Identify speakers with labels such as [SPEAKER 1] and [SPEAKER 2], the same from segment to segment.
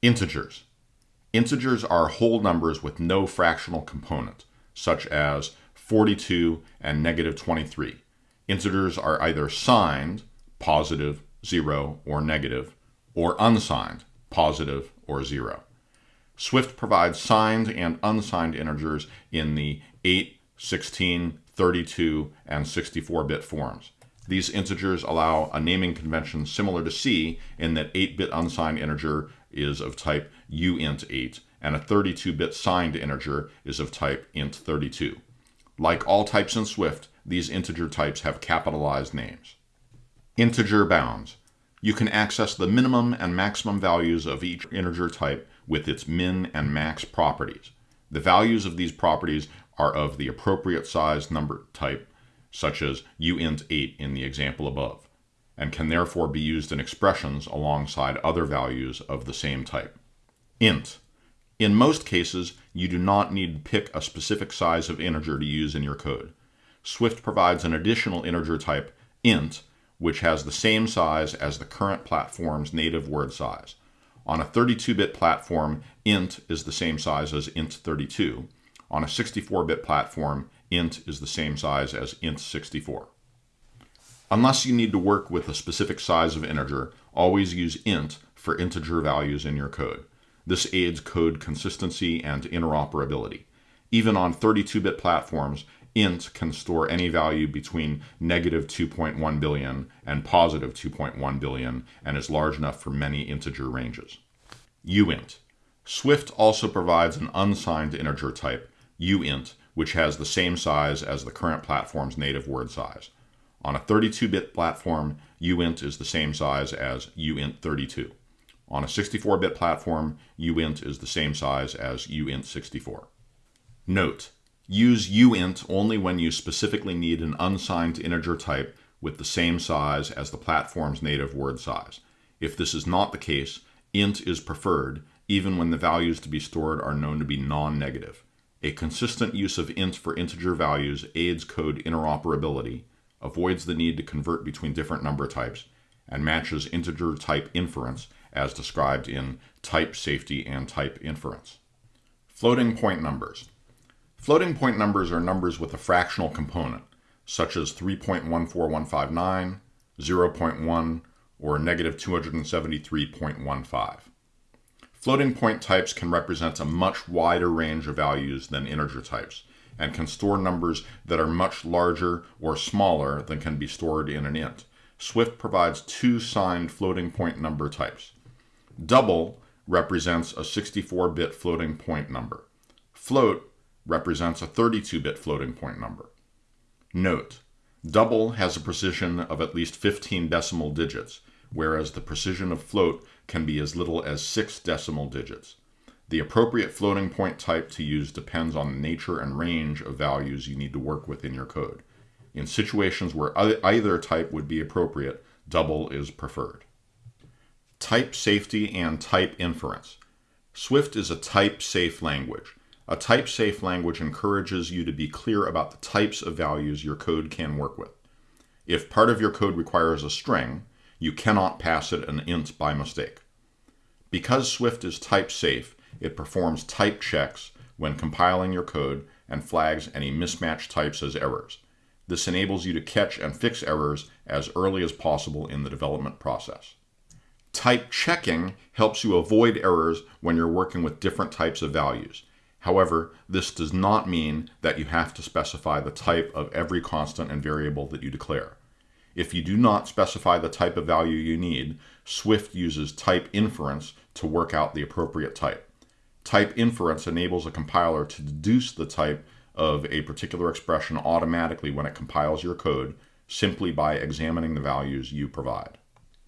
[SPEAKER 1] Integers. Integers are whole numbers with no fractional component, such as 42 and negative 23. Integers are either signed, positive, 0, or negative, or unsigned, positive, or 0. Swift provides signed and unsigned integers in the 8, 16, 32, and 64-bit forms. These integers allow a naming convention similar to C in that 8-bit unsigned integer is of type uint8 and a 32-bit signed integer is of type int32. Like all types in Swift, these integer types have capitalized names. Integer bounds. You can access the minimum and maximum values of each integer type with its min and max properties. The values of these properties are of the appropriate size number type, such as uint8 in the example above, and can therefore be used in expressions alongside other values of the same type. Int. In most cases, you do not need to pick a specific size of integer to use in your code. Swift provides an additional integer type, int, which has the same size as the current platform's native word size. On a 32-bit platform, int is the same size as int32. On a 64-bit platform, int is the same size as int64. Unless you need to work with a specific size of integer, always use int for integer values in your code. This aids code consistency and interoperability. Even on 32-bit platforms, int can store any value between negative 2.1 billion and positive 2.1 billion and is large enough for many integer ranges. uint. Swift also provides an unsigned integer type, uint, which has the same size as the current platform's native word size. On a 32-bit platform, uint is the same size as uint32. On a 64-bit platform, uint is the same size as uint64. Note, Use uint only when you specifically need an unsigned integer type with the same size as the platform's native word size. If this is not the case, int is preferred even when the values to be stored are known to be non-negative. A consistent use of int for integer values aids code interoperability, avoids the need to convert between different number types, and matches integer type inference as described in type safety and type inference. Floating point numbers. Floating point numbers are numbers with a fractional component, such as 3.14159, 0.1, or negative 273.15. Floating point types can represent a much wider range of values than integer types, and can store numbers that are much larger or smaller than can be stored in an int. Swift provides two signed floating point number types. Double represents a 64-bit floating point number. Float represents a 32-bit floating point number. Note, double has a precision of at least 15 decimal digits, whereas the precision of float can be as little as 6 decimal digits. The appropriate floating point type to use depends on the nature and range of values you need to work with in your code. In situations where either type would be appropriate, double is preferred. Type safety and type inference. Swift is a type-safe language. A type-safe language encourages you to be clear about the types of values your code can work with. If part of your code requires a string, you cannot pass it an int by mistake. Because Swift is type-safe, it performs type checks when compiling your code and flags any mismatched types as errors. This enables you to catch and fix errors as early as possible in the development process. Type checking helps you avoid errors when you're working with different types of values. However, this does not mean that you have to specify the type of every constant and variable that you declare. If you do not specify the type of value you need, Swift uses type inference to work out the appropriate type. Type inference enables a compiler to deduce the type of a particular expression automatically when it compiles your code simply by examining the values you provide.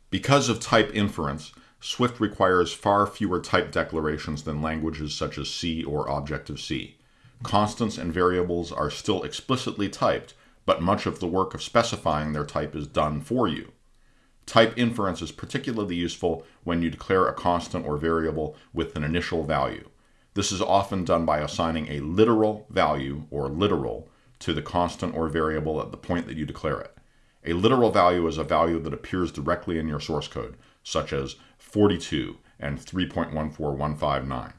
[SPEAKER 1] Because of type inference, Swift requires far fewer type declarations than languages such as C or Objective-C. Constants and variables are still explicitly typed, but much of the work of specifying their type is done for you. Type inference is particularly useful when you declare a constant or variable with an initial value. This is often done by assigning a literal value, or literal, to the constant or variable at the point that you declare it. A literal value is a value that appears directly in your source code, such as 42 and 3.14159.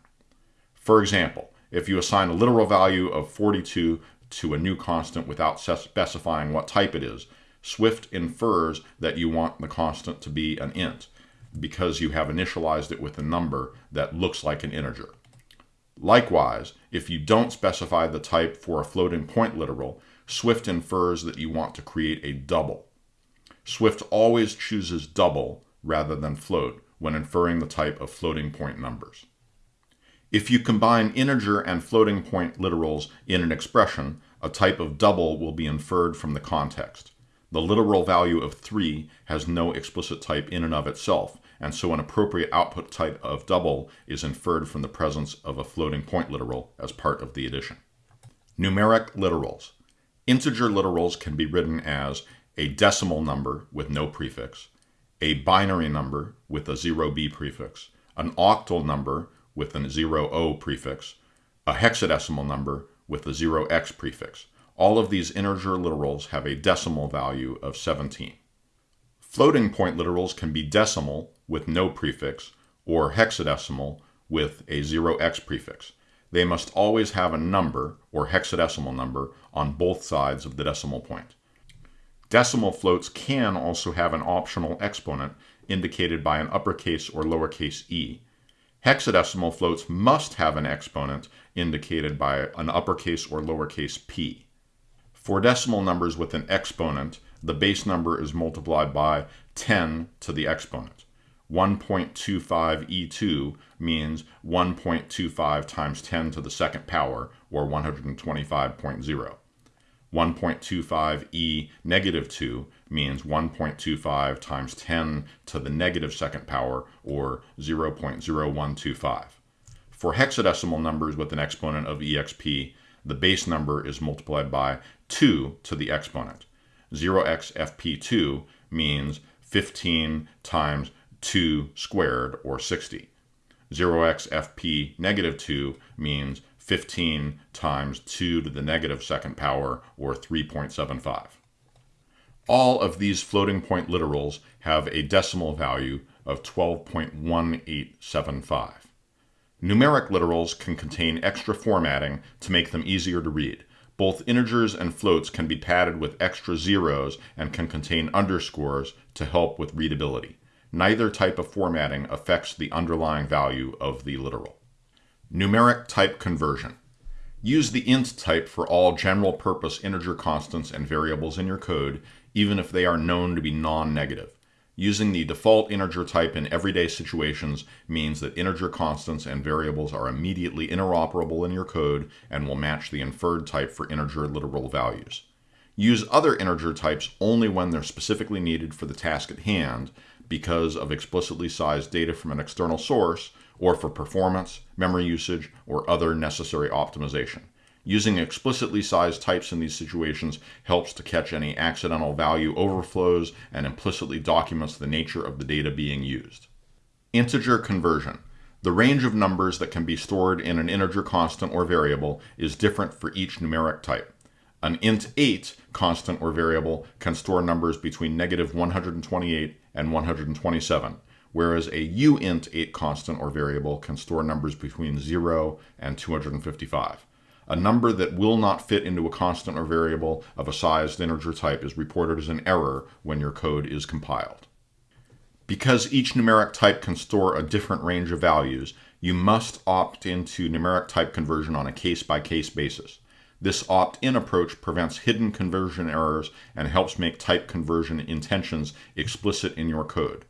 [SPEAKER 1] For example, if you assign a literal value of 42 to a new constant without specifying what type it is, Swift infers that you want the constant to be an int because you have initialized it with a number that looks like an integer. Likewise, if you don't specify the type for a floating point literal, Swift infers that you want to create a double. Swift always chooses double rather than float when inferring the type of floating point numbers. If you combine integer and floating point literals in an expression, a type of double will be inferred from the context. The literal value of 3 has no explicit type in and of itself, and so an appropriate output type of double is inferred from the presence of a floating point literal as part of the addition. Numeric literals. Integer literals can be written as a decimal number with no prefix, a binary number with a 0b prefix, an octal number with a 0o prefix, a hexadecimal number with a 0x prefix. All of these integer literals have a decimal value of 17. Floating point literals can be decimal with no prefix or hexadecimal with a 0x prefix. They must always have a number or hexadecimal number on both sides of the decimal point. Decimal floats can also have an optional exponent indicated by an uppercase or lowercase e. Hexadecimal floats must have an exponent indicated by an uppercase or lowercase p. For decimal numbers with an exponent, the base number is multiplied by 10 to the exponent. 1.25e2 means 1.25 times 10 to the second power, or 125.0. 1.25e negative 2 means 1.25 times 10 to the negative second power, or 0.0125. For hexadecimal numbers with an exponent of exp, the base number is multiplied by 2 to the exponent. 0xfp2 means 15 times 2 squared, or 60. 0xfp negative 2 means 15 times 2 to the negative second power, or 3.75. All of these floating point literals have a decimal value of 12.1875. Numeric literals can contain extra formatting to make them easier to read. Both integers and floats can be padded with extra zeros and can contain underscores to help with readability. Neither type of formatting affects the underlying value of the literal. Numeric type conversion. Use the int type for all general purpose integer constants and variables in your code, even if they are known to be non-negative. Using the default integer type in everyday situations means that integer constants and variables are immediately interoperable in your code and will match the inferred type for integer literal values. Use other integer types only when they're specifically needed for the task at hand because of explicitly sized data from an external source or for performance, memory usage, or other necessary optimization. Using explicitly sized types in these situations helps to catch any accidental value overflows and implicitly documents the nature of the data being used. Integer conversion. The range of numbers that can be stored in an integer constant or variable is different for each numeric type. An int8 constant or variable can store numbers between negative 128 and 127, whereas a uint8 constant or variable can store numbers between 0 and 255. A number that will not fit into a constant or variable of a sized integer type is reported as an error when your code is compiled. Because each numeric type can store a different range of values, you must opt into numeric type conversion on a case-by-case -case basis. This opt-in approach prevents hidden conversion errors and helps make type conversion intentions explicit in your code.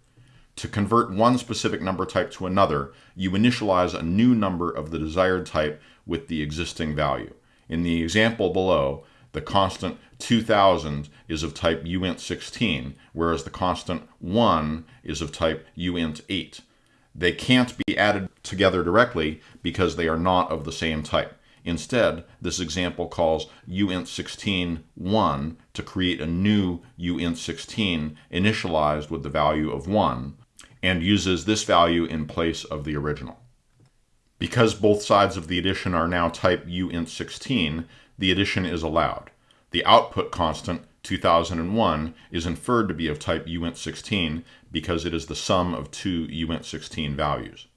[SPEAKER 1] To convert one specific number type to another, you initialize a new number of the desired type with the existing value. In the example below, the constant 2000 is of type uint16, whereas the constant 1 is of type uint8. They can't be added together directly because they are not of the same type. Instead, this example calls uint16 1 to create a new uint16 initialized with the value of 1 and uses this value in place of the original. Because both sides of the addition are now type uint16, the addition is allowed. The output constant 2001 is inferred to be of type uint16 because it is the sum of two uint16 values.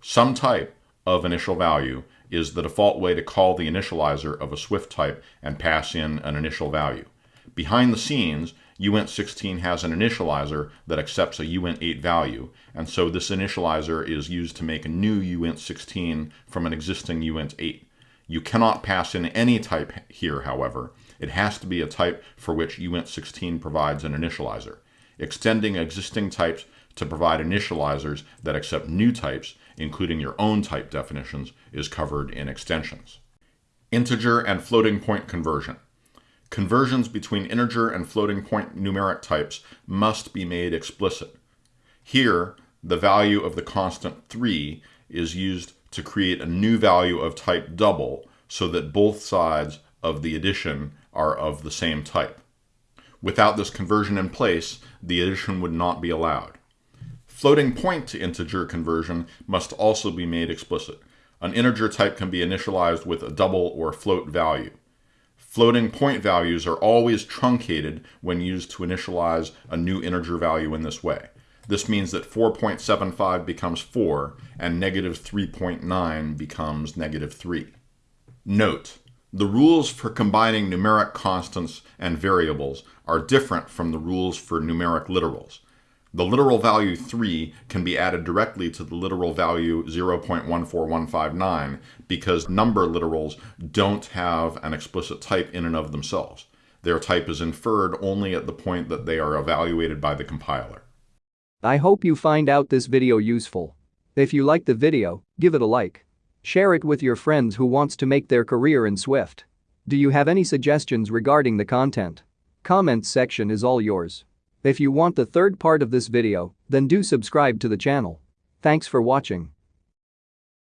[SPEAKER 1] Some type of initial value is the default way to call the initializer of a Swift type and pass in an initial value. Behind the scenes, uint16 has an initializer that accepts a uint8 value, and so this initializer is used to make a new uint16 from an existing uint8. You cannot pass in any type here, however. It has to be a type for which uint16 provides an initializer. Extending existing types to provide initializers that accept new types, including your own type definitions, is covered in extensions. Integer and floating point conversion. Conversions between integer and floating point numeric types must be made explicit. Here, the value of the constant 3 is used to create a new value of type double so that both sides of the addition are of the same type. Without this conversion in place, the addition would not be allowed. Floating point to integer conversion must also be made explicit. An integer type can be initialized with a double or float value. Floating point values are always truncated when used to initialize a new integer value in this way. This means that 4.75 becomes 4 and negative 3.9 becomes negative 3. Note, the rules for combining numeric constants and variables are different from the rules for numeric literals. The literal value 3 can be added directly to the literal value 0.14159 because number literals don't have an explicit type in and of themselves. Their type is inferred only at the point that they are evaluated by the compiler.
[SPEAKER 2] I hope you find out this video useful. If you like the video, give it a like. Share it with your friends who wants to make their career in Swift. Do you have any suggestions regarding the content? Comments section is all yours. If you want the third part of this video, then do subscribe to the channel. Thanks for watching.